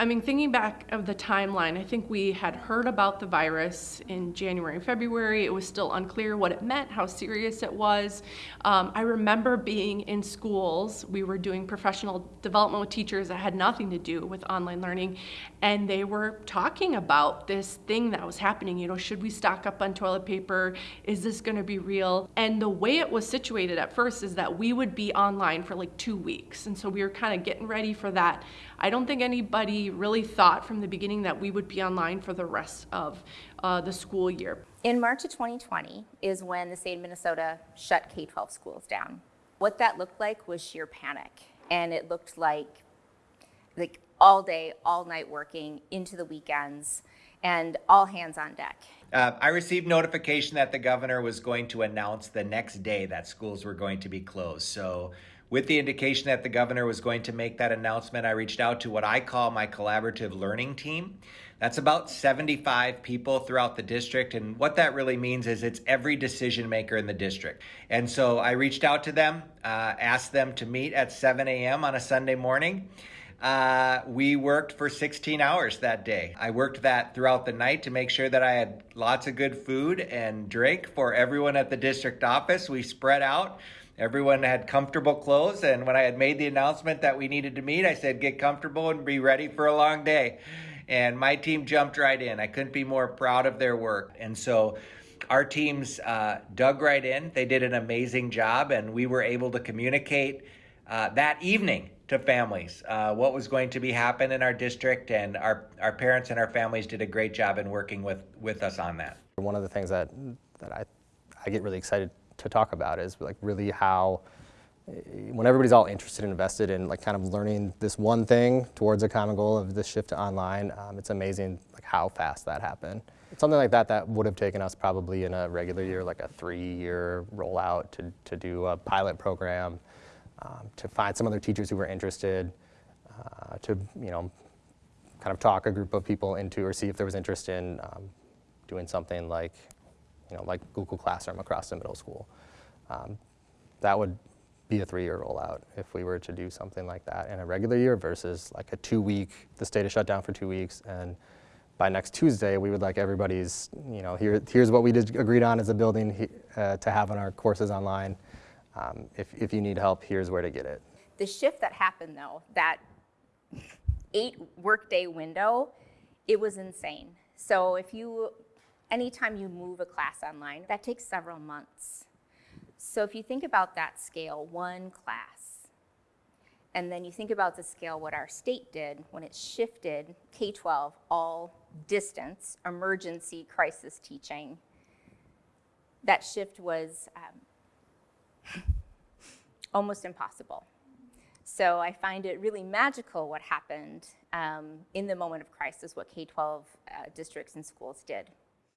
I mean, thinking back of the timeline, I think we had heard about the virus in January and February. It was still unclear what it meant, how serious it was. Um, I remember being in schools. We were doing professional development with teachers that had nothing to do with online learning, and they were talking about this thing that was happening. You know, should we stock up on toilet paper? Is this going to be real? And the way it was situated at first is that we would be online for like two weeks, and so we were kind of getting ready for that. I don't think anybody really thought from the beginning that we would be online for the rest of uh, the school year. In March of 2020 is when the state of Minnesota shut K-12 schools down. What that looked like was sheer panic, and it looked like like all day, all night working into the weekends, and all hands on deck. Uh, I received notification that the governor was going to announce the next day that schools were going to be closed. So with the indication that the governor was going to make that announcement, I reached out to what I call my collaborative learning team. That's about 75 people throughout the district. And what that really means is it's every decision maker in the district. And so I reached out to them, uh, asked them to meet at 7 a.m. on a Sunday morning. Uh, we worked for 16 hours that day. I worked that throughout the night to make sure that I had lots of good food and drink for everyone at the district office. We spread out. Everyone had comfortable clothes, and when I had made the announcement that we needed to meet, I said, Get comfortable and be ready for a long day. And my team jumped right in. I couldn't be more proud of their work. And so our teams uh, dug right in. They did an amazing job, and we were able to communicate uh, that evening to families uh, what was going to be happen in our district. And our, our parents and our families did a great job in working with, with us on that. One of the things that, that I, I get really excited to talk about is like really how when everybody's all interested and invested in like kind of learning this one thing towards a common goal of this shift to online, um, it's amazing like how fast that happened. Something like that that would have taken us probably in a regular year, like a three-year rollout to, to do a pilot program, um, to find some other teachers who were interested, uh, to you know, kind of talk a group of people into or see if there was interest in um, doing something like you know, like Google Classroom across the middle school. Um, that would be a three-year rollout if we were to do something like that in a regular year versus like a two-week, the state is shut down for two weeks, and by next Tuesday, we would like everybody's, you know, here, here's what we did, agreed on as a building uh, to have on our courses online. Um, if, if you need help, here's where to get it. The shift that happened though, that eight workday window, it was insane. So if you anytime you move a class online, that takes several months. So if you think about that scale, one class, and then you think about the scale what our state did when it shifted K-12 all distance, emergency crisis teaching, that shift was um, almost impossible. So I find it really magical what happened um, in the moment of crisis, what K-12 uh, districts and schools did.